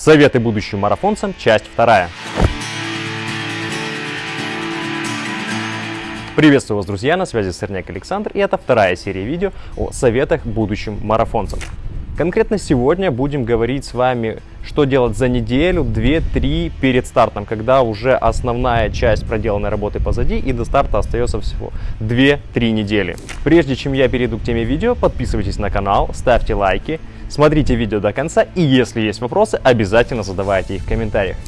Советы будущим марафонцам, часть вторая. Приветствую вас, друзья, на связи Сырняк Александр, и это вторая серия видео о советах будущим марафонцам. Конкретно сегодня будем говорить с вами, что делать за неделю, 2-3 перед стартом, когда уже основная часть проделанной работы позади и до старта остается всего 2-3 недели. Прежде чем я перейду к теме видео, подписывайтесь на канал, ставьте лайки, смотрите видео до конца и если есть вопросы, обязательно задавайте их в комментариях.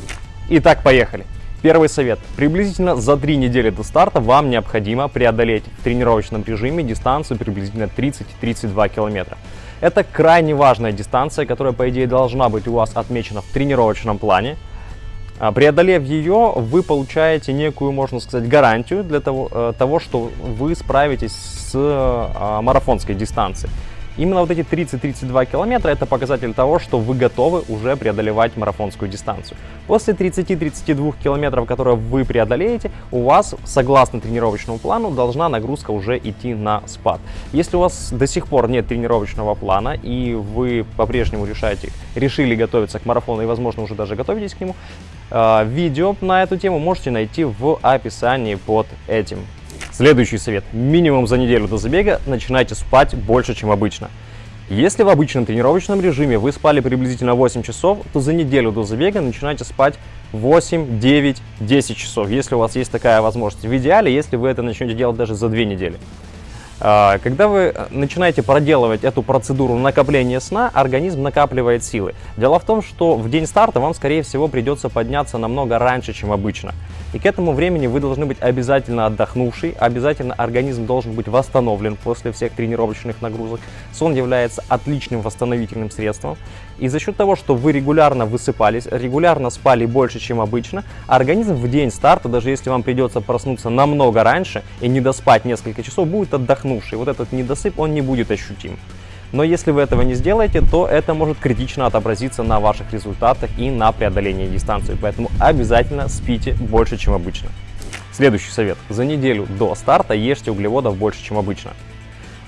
Итак, поехали! Первый совет. Приблизительно за 3 недели до старта вам необходимо преодолеть в тренировочном режиме дистанцию приблизительно 30-32 километра. Это крайне важная дистанция, которая, по идее, должна быть у вас отмечена в тренировочном плане. А, преодолев ее, вы получаете некую, можно сказать, гарантию для того, э, того что вы справитесь с а, марафонской дистанцией. Именно вот эти 30-32 километра это показатель того, что вы готовы уже преодолевать марафонскую дистанцию. После 30-32 километров, которые вы преодолеете, у вас, согласно тренировочному плану, должна нагрузка уже идти на спад. Если у вас до сих пор нет тренировочного плана и вы по-прежнему решаете, решили готовиться к марафону и, возможно, уже даже готовитесь к нему, э, видео на эту тему можете найти в описании под этим Следующий совет. Минимум за неделю до забега начинайте спать больше, чем обычно. Если в обычном тренировочном режиме вы спали приблизительно 8 часов, то за неделю до забега начинайте спать 8, 9, 10 часов, если у вас есть такая возможность. В идеале, если вы это начнете делать даже за 2 недели. А, когда вы э, начинаете проделывать эту процедуру накопления сна, организм накапливает силы. Дело в том, что в день старта вам, скорее всего, придется подняться намного раньше, чем обычно. И к этому времени вы должны быть обязательно отдохнувший, обязательно организм должен быть восстановлен после всех тренировочных нагрузок. Сон является отличным восстановительным средством. И за счет того, что вы регулярно высыпались, регулярно спали больше, чем обычно, организм в день старта, даже если вам придется проснуться намного раньше и не доспать несколько часов, будет отдохнувший. Вот этот недосып, он не будет ощутим. Но если вы этого не сделаете, то это может критично отобразиться на ваших результатах и на преодолении дистанции. Поэтому обязательно спите больше, чем обычно. Следующий совет. За неделю до старта ешьте углеводов больше, чем обычно.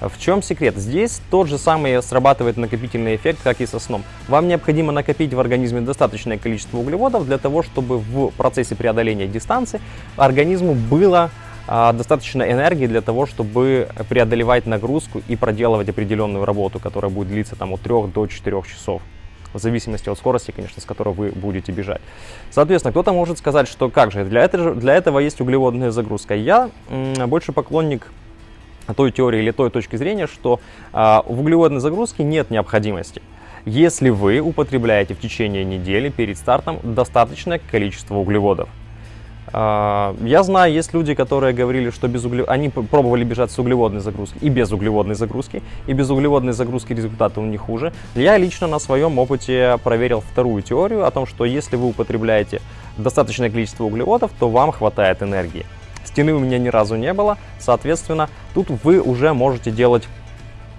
В чем секрет? Здесь тот же самый срабатывает накопительный эффект, как и со сном. Вам необходимо накопить в организме достаточное количество углеводов для того, чтобы в процессе преодоления дистанции организму было достаточно энергии для того, чтобы преодолевать нагрузку и проделывать определенную работу, которая будет длиться там, от 3 до 4 часов. В зависимости от скорости, конечно, с которой вы будете бежать. Соответственно, кто-то может сказать, что как же, для этого, для этого есть углеводная загрузка. Я больше поклонник той теории или той точки зрения, что а, в углеводной загрузке нет необходимости. Если вы употребляете в течение недели перед стартом достаточное количество углеводов. А, я знаю, есть люди, которые говорили, что без угле... они пробовали бежать с углеводной загрузки и без углеводной загрузки, и без углеводной загрузки результаты у них хуже. Я лично на своем опыте проверил вторую теорию о том, что если вы употребляете достаточное количество углеводов, то вам хватает энергии. Стены у меня ни разу не было, соответственно, тут вы уже можете делать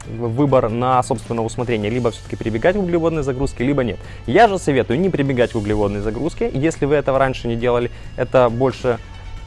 выбор на собственное усмотрение, либо все-таки прибегать к углеводной загрузке, либо нет. Я же советую не прибегать к углеводной загрузке, если вы этого раньше не делали, это больше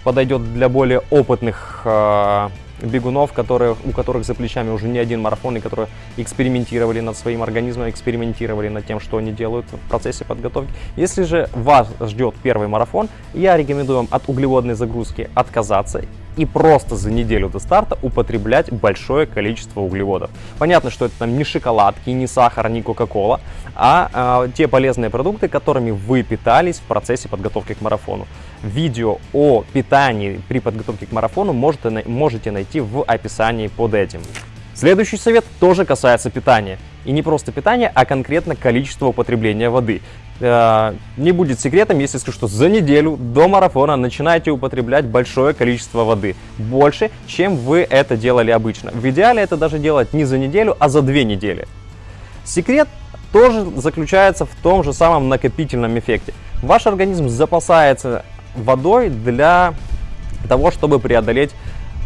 подойдет для более опытных э, бегунов, которые, у которых за плечами уже не один марафон, и которые экспериментировали над своим организмом, экспериментировали над тем, что они делают в процессе подготовки. Если же вас ждет первый марафон, я рекомендую вам от углеводной загрузки отказаться и просто за неделю до старта употреблять большое количество углеводов. Понятно, что это там не шоколадки, не сахар, не кока-кола, а э, те полезные продукты, которыми вы питались в процессе подготовки к марафону. Видео о питании при подготовке к марафону можете, можете найти в описании под этим. Следующий совет тоже касается питания. И не просто питания, а конкретно количество употребления воды. Э, не будет секретом, если скажу, что за неделю до марафона начинаете употреблять большое количество воды. Больше, чем вы это делали обычно. В идеале это даже делать не за неделю, а за две недели. Секрет тоже заключается в том же самом накопительном эффекте. Ваш организм запасается водой для того, чтобы преодолеть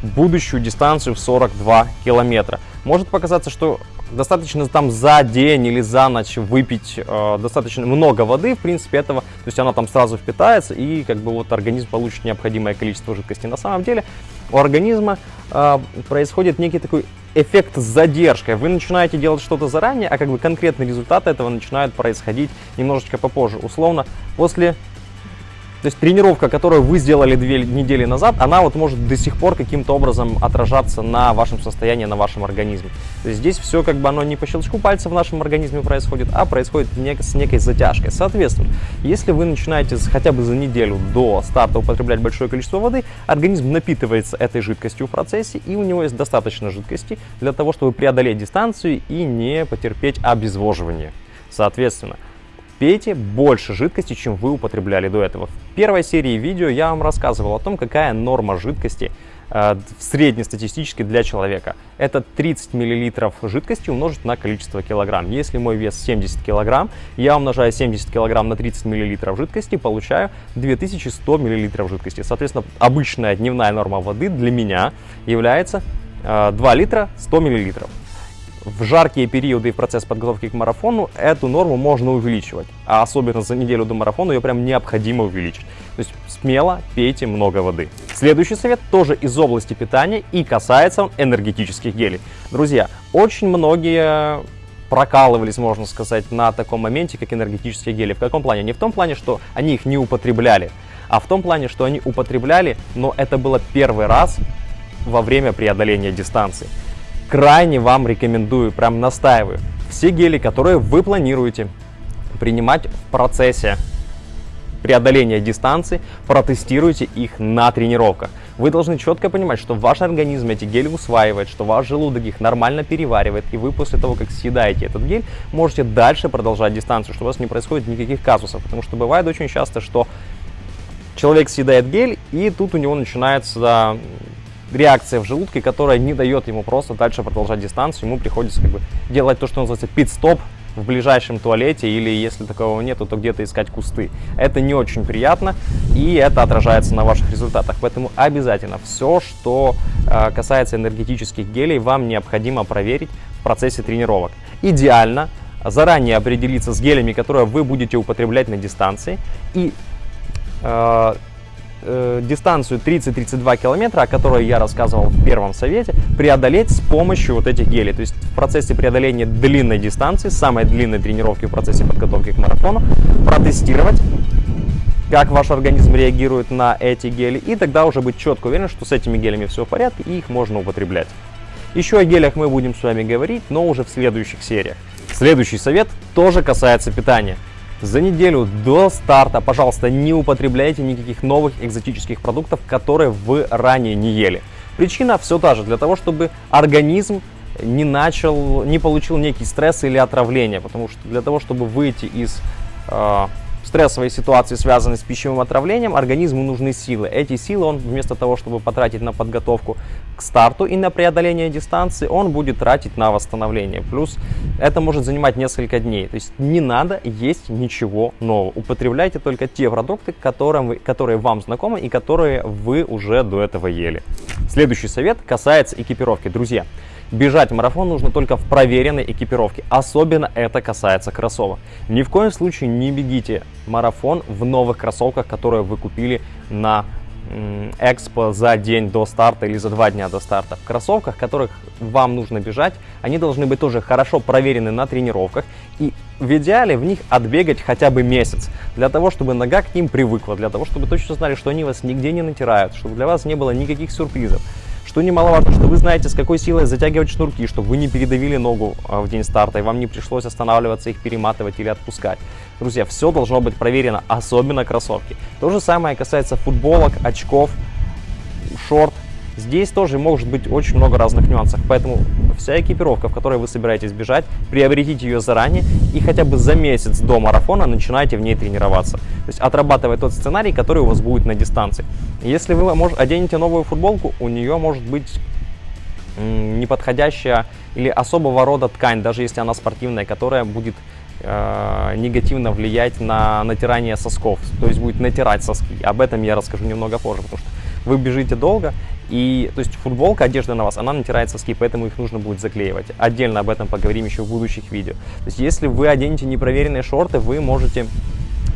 будущую дистанцию в 42 километра. Может показаться, что достаточно там за день или за ночь выпить э, достаточно много воды, в принципе, этого, то есть она там сразу впитается и как бы вот организм получит необходимое количество жидкости. На самом деле у организма э, происходит некий такой эффект с задержкой. Вы начинаете делать что-то заранее, а как бы конкретный результат этого начинает происходить немножечко попозже. Условно, после то есть тренировка, которую вы сделали две недели назад, она вот может до сих пор каким-то образом отражаться на вашем состоянии, на вашем организме. То есть здесь все как бы оно не по щелчку пальца в нашем организме происходит, а происходит с некой затяжкой. Соответственно, если вы начинаете хотя бы за неделю до старта употреблять большое количество воды, организм напитывается этой жидкостью в процессе, и у него есть достаточно жидкости для того, чтобы преодолеть дистанцию и не потерпеть обезвоживание. Соответственно, пейте больше жидкости, чем вы употребляли до этого. В первой серии видео я вам рассказывал о том, какая норма жидкости э, среднестатистически для человека. Это 30 мл жидкости умножить на количество килограмм. Если мой вес 70 килограмм, я умножаю 70 килограмм на 30 мл жидкости, получаю 2100 мл жидкости. Соответственно, обычная дневная норма воды для меня является э, 2 литра 100 миллилитров в жаркие периоды и в процесс подготовки к марафону эту норму можно увеличивать. А особенно за неделю до марафона ее прям необходимо увеличить. То есть смело пейте много воды. Следующий совет тоже из области питания и касается энергетических гелей. Друзья, очень многие прокалывались, можно сказать, на таком моменте, как энергетические гели. В каком плане? Не в том плане, что они их не употребляли, а в том плане, что они употребляли, но это было первый раз во время преодоления дистанции крайне вам рекомендую, прям настаиваю, все гели, которые вы планируете принимать в процессе преодоления дистанции, протестируйте их на тренировках. Вы должны четко понимать, что ваш организм эти гели усваивает, что ваш желудок их нормально переваривает, и вы после того, как съедаете этот гель, можете дальше продолжать дистанцию, что у вас не происходит никаких казусов. Потому что бывает очень часто, что человек съедает гель, и тут у него начинается реакция в желудке, которая не дает ему просто дальше продолжать дистанцию. Ему приходится как бы делать то, что называется пит-стоп в ближайшем туалете или если такого нету, то где-то искать кусты. Это не очень приятно и это отражается на ваших результатах. Поэтому обязательно все, что э, касается энергетических гелей, вам необходимо проверить в процессе тренировок. Идеально заранее определиться с гелями, которые вы будете употреблять на дистанции и э, э, дистанцию 30-32 километра, о которой я рассказывал в первом совете, преодолеть с помощью вот этих гелей. То есть в процессе преодоления длинной дистанции, самой длинной тренировки в процессе подготовки к марафону, протестировать как ваш организм реагирует на эти гели, и тогда уже быть четко уверен, что с этими гелями все в порядке и их можно употреблять. Еще о гелях мы будем с вами говорить, но уже в следующих сериях. Следующий совет тоже касается питания. За неделю до старта, пожалуйста, не употребляйте никаких новых экзотических продуктов, которые вы ранее не ели. Причина все та же, для того, чтобы организм не начал, не получил некий стресс или отравление, потому что для того, чтобы выйти из э, стрессовые ситуации, связанные с пищевым отравлением, организму нужны силы. Эти силы он вместо того, чтобы потратить на подготовку к старту и на преодоление дистанции, он будет тратить на восстановление. Плюс это может занимать несколько дней. То есть не надо есть ничего нового. Употребляйте только те продукты, которым вы, которые вам знакомы и которые вы уже до этого ели. Следующий совет касается экипировки. Друзья, Бежать марафон нужно только в проверенной экипировке. Особенно это касается кроссовок. Ни в коем случае не бегите марафон в новых кроссовках, которые вы купили на экспо за день до старта или за два дня до старта. В кроссовках, которых вам нужно бежать, они должны быть тоже хорошо проверены на тренировках и в идеале в них отбегать хотя бы месяц, для того, чтобы нога к ним привыкла, для того, чтобы точно знали, что они вас нигде не натирают, чтобы для вас не было никаких сюрпризов. Что немаловажно, что вы знаете, с какой силой затягивать шнурки, чтобы вы не передавили ногу а, в день старта, и вам не пришлось останавливаться, их перематывать или отпускать. Друзья, все должно быть проверено, особенно кроссовки. То же самое касается футболок, очков, шорт, Здесь тоже может быть очень много разных нюансов, поэтому вся экипировка, в которой вы собираетесь бежать, приобретите ее заранее и хотя бы за месяц до марафона начинайте в ней тренироваться. То есть отрабатывая тот сценарий, который у вас будет на дистанции. Если вы оденете новую футболку, у нее может быть неподходящая или особого рода ткань, даже если она спортивная, которая будет э, негативно влиять на натирание сосков, то есть будет натирать соски. Об этом я расскажу немного позже, потому что вы бежите долго, и то есть футболка, одежда на вас, она натирает соски, поэтому их нужно будет заклеивать. Отдельно об этом поговорим еще в будущих видео. То есть если вы оденете непроверенные шорты, вы можете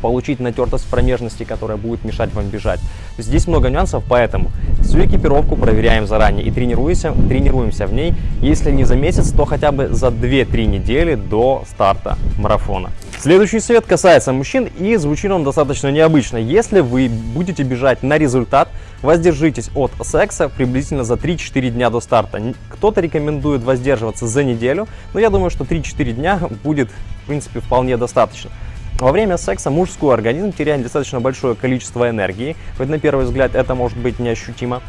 получить натертость промежности, которая будет мешать вам бежать. Здесь много нюансов, поэтому всю экипировку проверяем заранее и тренируемся, тренируемся в ней, если не за месяц, то хотя бы за 2-3 недели до старта марафона. Следующий совет касается мужчин и звучит он достаточно необычно. Если вы будете бежать на результат, воздержитесь от секса приблизительно за 3-4 дня до старта. Кто-то рекомендует воздерживаться за неделю, но я думаю, что 3-4 дня будет, в принципе, вполне достаточно. Во время секса мужской организм теряет достаточно большое количество энергии, хоть на первый взгляд это может быть неощутимо.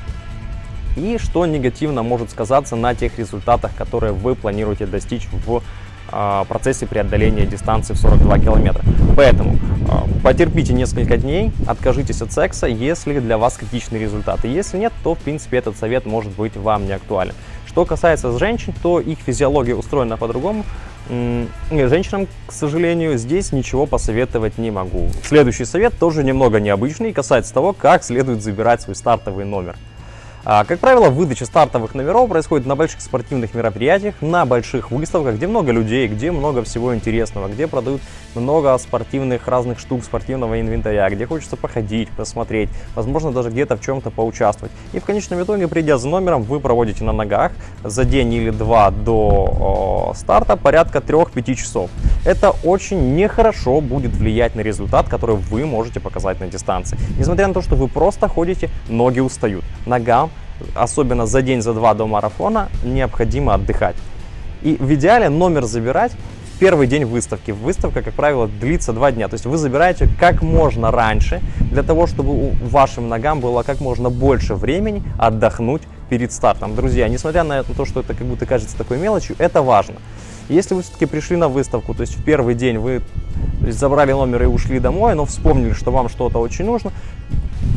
И что негативно может сказаться на тех результатах, которые вы планируете достичь в а, процессе преодоления дистанции в 42 километра. Поэтому а, потерпите несколько дней, откажитесь от секса, если для вас критичные результаты. Если нет, то в принципе этот совет может быть вам не актуален. Что касается женщин, то их физиология устроена по-другому. Женщинам, к сожалению, здесь ничего посоветовать не могу. Следующий совет тоже немного необычный, касается того, как следует забирать свой стартовый номер. А, как правило, выдача стартовых номеров происходит на больших спортивных мероприятиях, на больших выставках, где много людей, где много всего интересного, где продают много спортивных разных штук, спортивного инвентаря, где хочется походить, посмотреть, возможно, даже где-то в чем-то поучаствовать. И в конечном итоге, придя за номером, вы проводите на ногах за день или два до старта порядка 3-5 часов. Это очень нехорошо будет влиять на результат, который вы можете показать на дистанции. Несмотря на то, что вы просто ходите, ноги устают. Ногам особенно за день, за два до марафона, необходимо отдыхать. И в идеале номер забирать первый день выставки. Выставка, как правило, длится два дня. То есть вы забираете как можно раньше, для того, чтобы вашим ногам было как можно больше времени отдохнуть перед стартом. Друзья, несмотря на то, что это как будто кажется такой мелочью, это важно. Если вы все-таки пришли на выставку, то есть в первый день вы забрали номер и ушли домой, но вспомнили, что вам что-то очень нужно,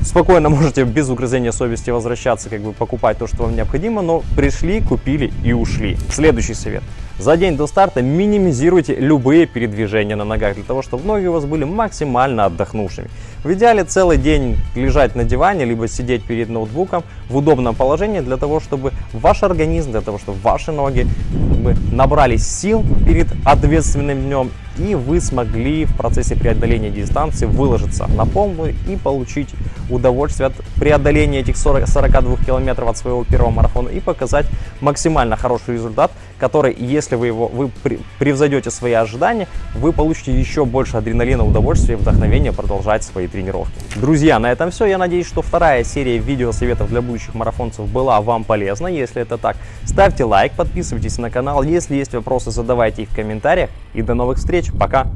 спокойно можете без угрызения совести возвращаться, как бы покупать то, что вам необходимо, но пришли, купили и ушли. Следующий совет. За день до старта минимизируйте любые передвижения на ногах, для того, чтобы ноги у вас были максимально отдохнувшими. В идеале целый день лежать на диване, либо сидеть перед ноутбуком в удобном положении, для того, чтобы ваш организм, для того, чтобы ваши ноги набрались сил перед ответственным днем и вы смогли в процессе преодоления дистанции выложиться на полную и получить удовольствие от преодоления этих 40, 42 километров от своего первого марафона и показать максимально хороший результат, который, если вы его вы превзойдете свои ожидания, вы получите еще больше адреналина, удовольствия и вдохновения продолжать свои тренировки. Друзья, на этом все. Я надеюсь, что вторая серия видео советов для будущих марафонцев была вам полезна. Если это так, ставьте лайк, подписывайтесь на канал. Если есть вопросы, задавайте их в комментариях. И до новых встреч. Пока.